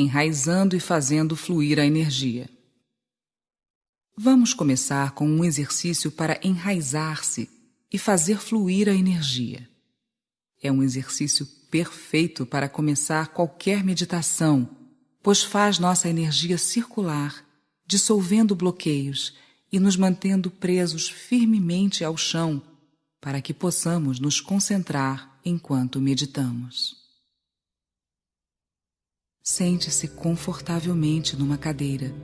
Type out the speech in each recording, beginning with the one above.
enraizando e fazendo fluir a energia. Vamos começar com um exercício para enraizar-se e fazer fluir a energia. É um exercício perfeito para começar qualquer meditação, pois faz nossa energia circular, dissolvendo bloqueios e nos mantendo presos firmemente ao chão para que possamos nos concentrar enquanto meditamos. Sente-se confortavelmente numa cadeira,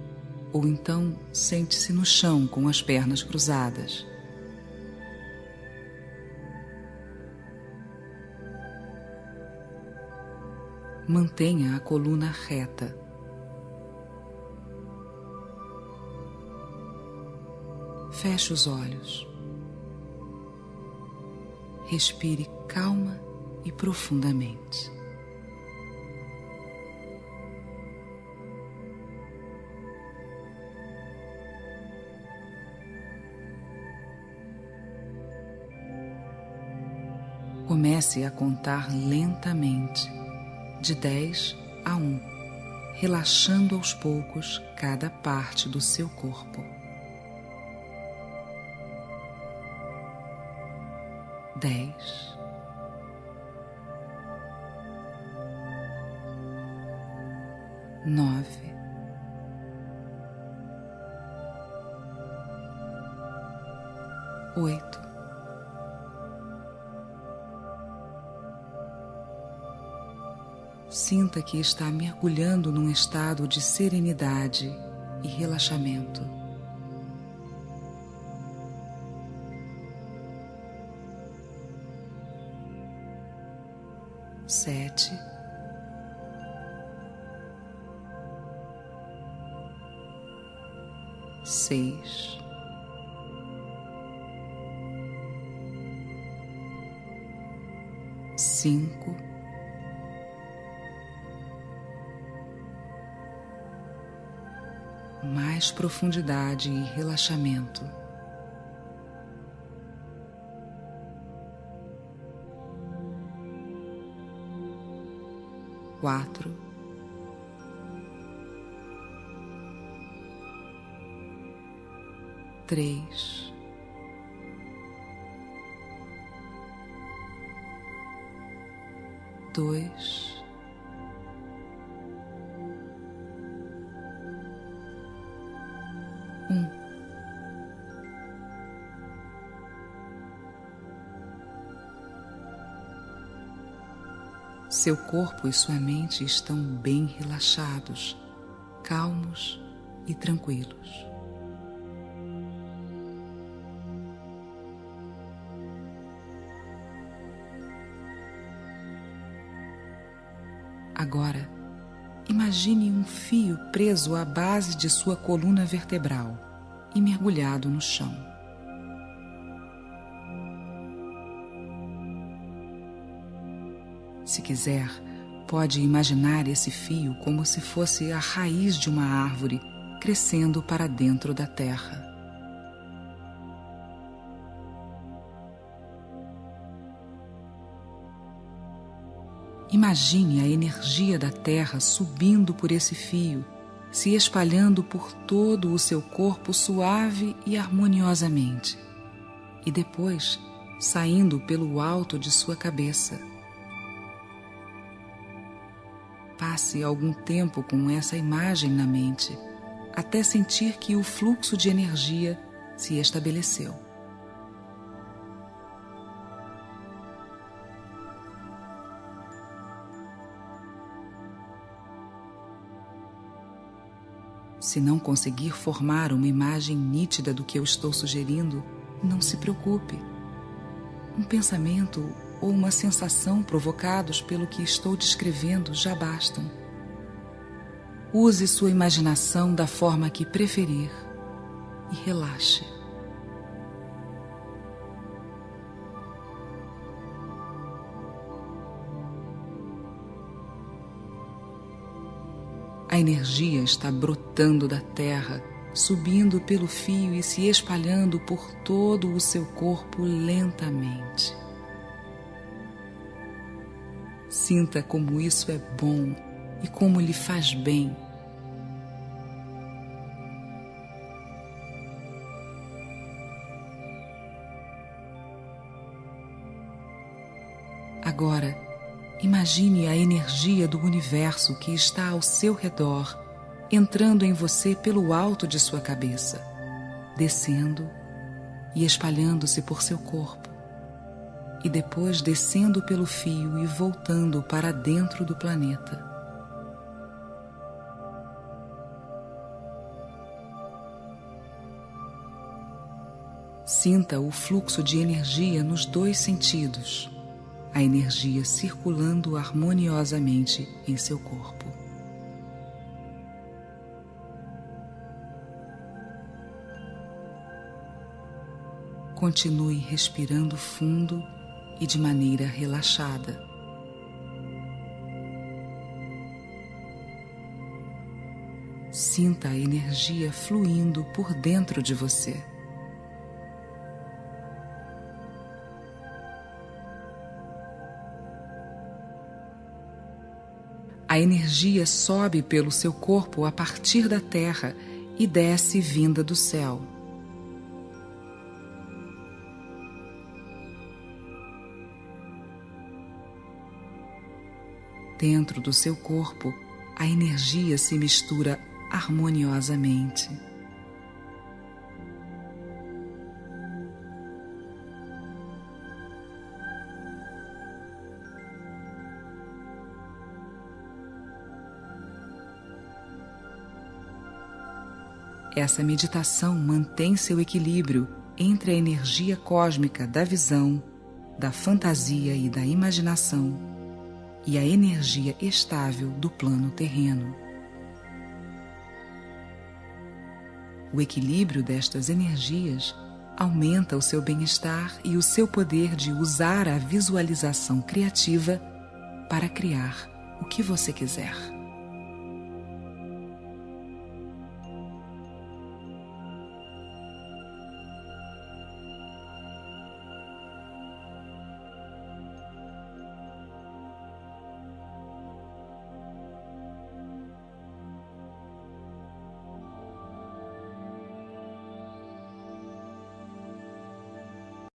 ou então sente-se no chão com as pernas cruzadas. Mantenha a coluna reta. Feche os olhos. Respire calma e profundamente. Comece a contar lentamente, de 10 a 1, relaxando aos poucos cada parte do seu corpo. Dez, nove, Sinta que está mergulhando num estado de serenidade e relaxamento. Sete, seis, cinco. Mais profundidade e relaxamento. Quatro, três, dois. Seu corpo e sua mente estão bem relaxados, calmos e tranquilos. Agora, Imagine um fio preso à base de sua coluna vertebral e mergulhado no chão. Se quiser, pode imaginar esse fio como se fosse a raiz de uma árvore crescendo para dentro da terra. Imagine a energia da Terra subindo por esse fio, se espalhando por todo o seu corpo suave e harmoniosamente, e depois saindo pelo alto de sua cabeça. Passe algum tempo com essa imagem na mente, até sentir que o fluxo de energia se estabeleceu. Se não conseguir formar uma imagem nítida do que eu estou sugerindo, não se preocupe. Um pensamento ou uma sensação provocados pelo que estou descrevendo já bastam. Use sua imaginação da forma que preferir e relaxe. A energia está brotando da terra, subindo pelo fio e se espalhando por todo o seu corpo lentamente. Sinta como isso é bom e como lhe faz bem. Agora, imagine a energia do universo que está ao seu redor, entrando em você pelo alto de sua cabeça, descendo e espalhando-se por seu corpo, e depois descendo pelo fio e voltando para dentro do planeta. Sinta o fluxo de energia nos dois sentidos, a energia circulando harmoniosamente em seu corpo. Continue respirando fundo e de maneira relaxada. Sinta a energia fluindo por dentro de você. A energia sobe pelo seu corpo a partir da terra e desce vinda do céu. Dentro do seu corpo, a energia se mistura harmoniosamente. Essa meditação mantém seu equilíbrio entre a energia cósmica da visão, da fantasia e da imaginação e a energia estável do plano terreno. O equilíbrio destas energias aumenta o seu bem-estar e o seu poder de usar a visualização criativa para criar o que você quiser.